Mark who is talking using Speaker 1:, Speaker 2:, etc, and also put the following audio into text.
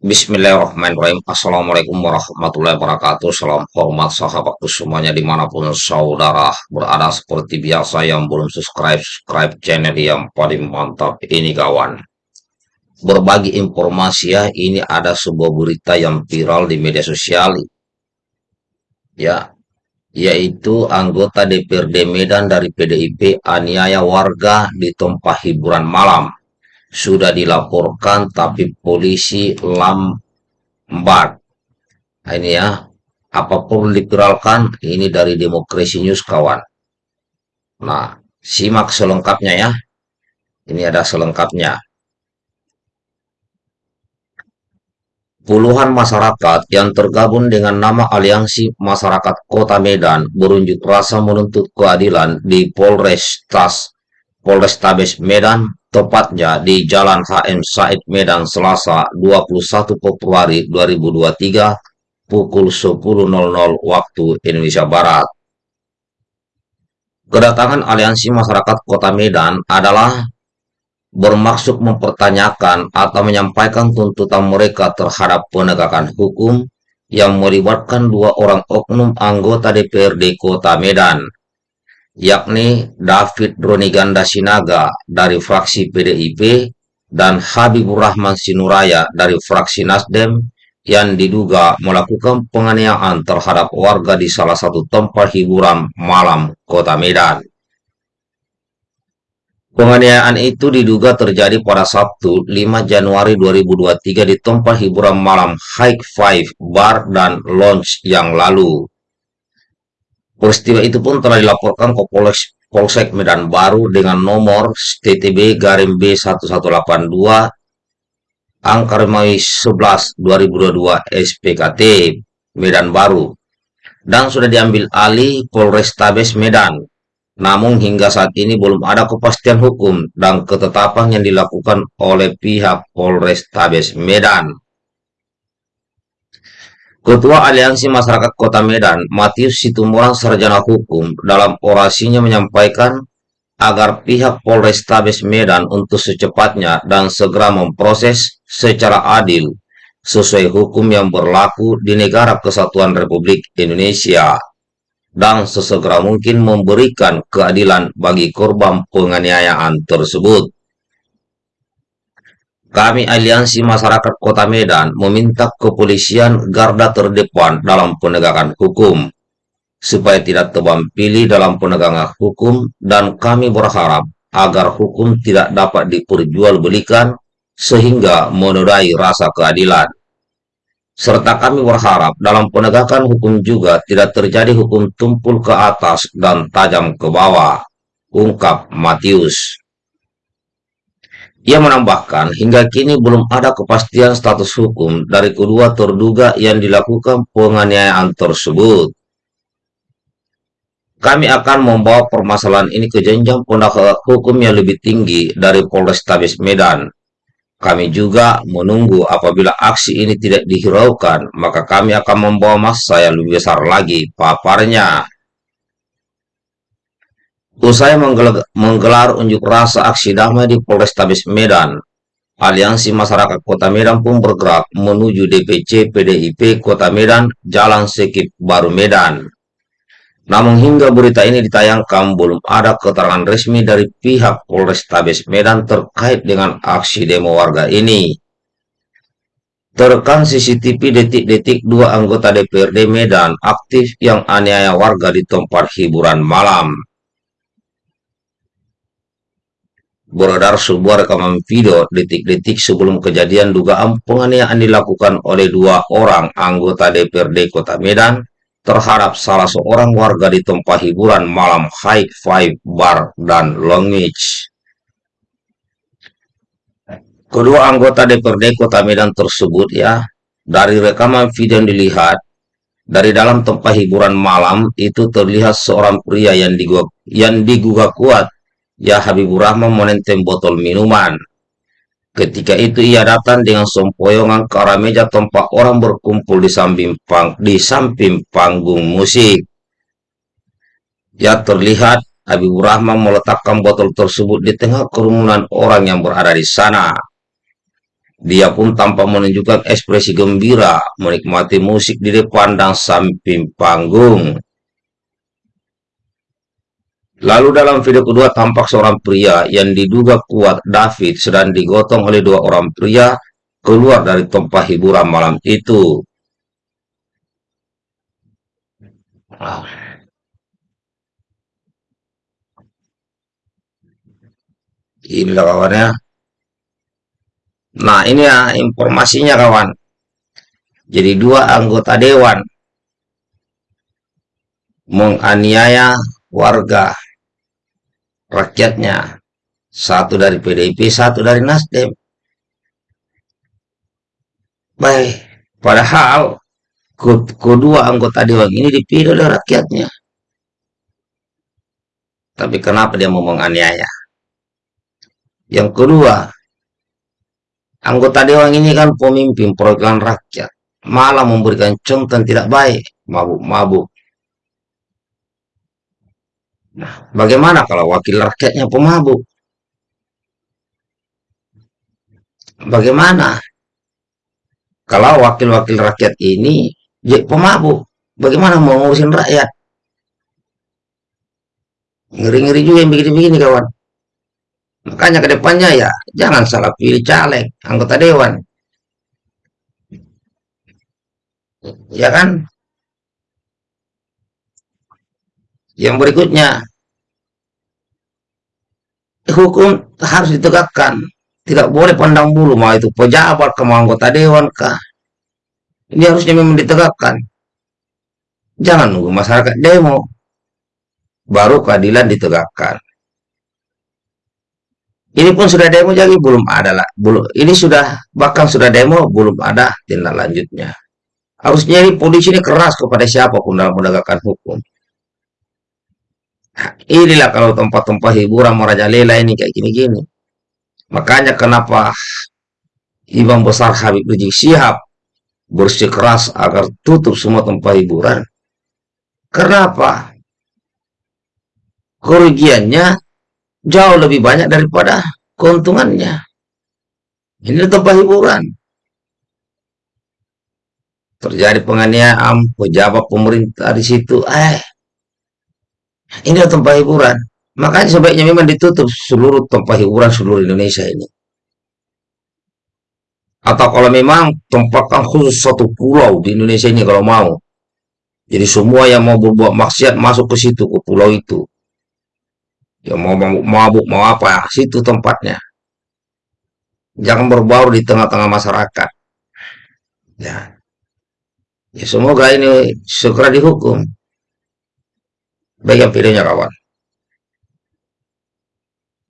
Speaker 1: Bismillahirrahmanirrahim. Assalamualaikum warahmatullahi wabarakatuh. Salam hormat sahabatku semuanya di mana pun saudara berada seperti biasa yang belum subscribe, subscribe channel yang paling mantap ini kawan. Berbagi informasi ya, ini ada sebuah berita yang viral di media sosial. Ya, yaitu anggota DPRD Medan dari PDIP aniaya warga di tempat hiburan malam sudah dilaporkan tapi polisi lambat. Nah, ini ya, apa pun diviralkan ini dari Demokrasi News kawan. Nah, simak selengkapnya ya. Ini ada selengkapnya. Puluhan masyarakat yang tergabung dengan nama Aliansi Masyarakat Kota Medan berunjuk rasa menuntut keadilan di Polres Tas Polrestabes Medan tepatnya di Jalan HM Said Medan Selasa 21 Februari 2023 pukul 10.00 waktu Indonesia Barat. Kedatangan Aliansi Masyarakat Kota Medan adalah bermaksud mempertanyakan atau menyampaikan tuntutan mereka terhadap penegakan hukum yang melibatkan dua orang oknum anggota DPRD Kota Medan yakni David Roniganda Sinaga dari fraksi PDIP dan Habibur Rahman Sinuraya dari fraksi Nasdem yang diduga melakukan penganiayaan terhadap warga di salah satu tempat hiburan malam kota Medan. Penganiayaan itu diduga terjadi pada Sabtu 5 Januari 2023 di tempat hiburan malam High Five Bar dan Lounge yang lalu. Peristiwa itu pun telah dilaporkan ke Polres, Polsek Medan Baru dengan nomor TTB garim B1182 angka Remawi 11 2022 SPKT Medan Baru dan sudah diambil alih Polrestabes Medan. Namun hingga saat ini belum ada kepastian hukum dan ketetapan yang dilakukan oleh pihak Polrestabes Medan. Ketua Aliansi Masyarakat Kota Medan, Matius Situmorang Sarjana Hukum, dalam orasinya menyampaikan agar pihak Polrestabes Medan untuk secepatnya dan segera memproses secara adil sesuai hukum yang berlaku di negara kesatuan Republik Indonesia dan sesegera mungkin memberikan keadilan bagi korban penganiayaan tersebut. Kami Aliansi Masyarakat Kota Medan meminta kepolisian garda terdepan dalam penegakan hukum, supaya tidak tebang pilih dalam penegakan hukum dan kami berharap agar hukum tidak dapat diperjualbelikan sehingga menodai rasa keadilan. Serta kami berharap dalam penegakan hukum juga tidak terjadi hukum tumpul ke atas dan tajam ke bawah, ungkap Matius. Ia menambahkan, hingga kini belum ada kepastian status hukum dari kedua terduga yang dilakukan penganiayaan tersebut. Kami akan membawa permasalahan ini ke jenjang penegakan hukum yang lebih tinggi dari Polrestabes Medan. Kami juga menunggu apabila aksi ini tidak dihiraukan, maka kami akan membawa massa yang lebih besar lagi, paparnya. Usai menggelar unjuk rasa aksi damai di Polrestabes Medan, Aliansi Masyarakat Kota Medan pun bergerak menuju DPC PDIP Kota Medan, Jalan Sekip Baru Medan. Namun hingga berita ini ditayangkan, belum ada keterangan resmi dari pihak Polrestabes Medan terkait dengan aksi demo warga ini. Terekam CCTV detik-detik dua anggota DPRD Medan aktif yang aniaya warga di tempat hiburan malam. Beredar sebuah rekaman video detik-detik sebelum kejadian dugaan penganiayaan dilakukan oleh dua orang anggota DPRD Kota Medan terhadap salah seorang warga di tempat hiburan malam High Five Bar dan Longwich. Kedua anggota DPRD Kota Medan tersebut ya, dari rekaman video yang dilihat, dari dalam tempat hiburan malam itu terlihat seorang pria yang digugah kuat Ya Habibur Rahman menenteng botol minuman. Ketika itu ia datang dengan sempoyongan ke arah meja tempat orang berkumpul di samping, pang, di samping panggung musik. Ya terlihat Habibur Rahman meletakkan botol tersebut di tengah kerumunan orang yang berada di sana. Dia pun tanpa menunjukkan ekspresi gembira menikmati musik di depan dan samping panggung. Lalu dalam video kedua tampak seorang pria yang diduga kuat David sedang digotong oleh dua orang pria keluar dari tempat hiburan malam itu. Wow. Inilah kawannya. Nah ini ya informasinya kawan. Jadi dua anggota dewan menganiaya warga rakyatnya. Satu dari PDIP, satu dari Nasdem. Baik, padahal kedua anggota dewan ini dipilih oleh rakyatnya. Tapi kenapa dia mau menganiaya? Yang kedua, anggota dewan ini kan pemimpin perwakilan rakyat, malah memberikan contoh tidak baik, mabuk-mabuk. Nah, bagaimana kalau wakil rakyatnya pemabuk? Bagaimana kalau wakil-wakil rakyat ini pemabuk? Bagaimana mau ngurusin rakyat? Ngeri-ngeri juga yang begini-begini kawan. Makanya ke depannya ya jangan salah pilih caleg, anggota dewan. Ya kan? Yang berikutnya, hukum harus ditegakkan. Tidak boleh pandang bulu, mau itu pejabat, ke anggota dewan kah. Ini harusnya memang ditegakkan. Jangan nunggu masyarakat demo. Baru keadilan ditegakkan. Ini pun sudah demo jadi belum ada lah. Belum, ini sudah bahkan sudah demo belum ada tindak lanjutnya. Harusnya ini polisi ini keras kepada siapa pun dalam menegakkan hukum. Inilah kalau tempat-tempat hiburan merajalela ini kayak gini-gini. Makanya kenapa Imam Besar Habib Rizik Sihab bersikeras agar tutup semua tempat hiburan. Kenapa? Kerugiannya jauh lebih banyak daripada keuntungannya. Ini tempat hiburan. Terjadi penganiayaan pejabat pemerintah di situ. Eh, ini tempat hiburan. Makanya sebaiknya memang ditutup seluruh tempat hiburan seluruh Indonesia ini. Atau kalau memang tempatkan khusus satu pulau di Indonesia ini kalau mau. Jadi semua yang mau berbuat maksiat masuk ke situ, ke pulau itu. Ya mau mabuk, mau apa, situ tempatnya. Jangan berbaur di tengah-tengah masyarakat. Ya. Ya semoga ini segera dihukum. Baik videonya kawan.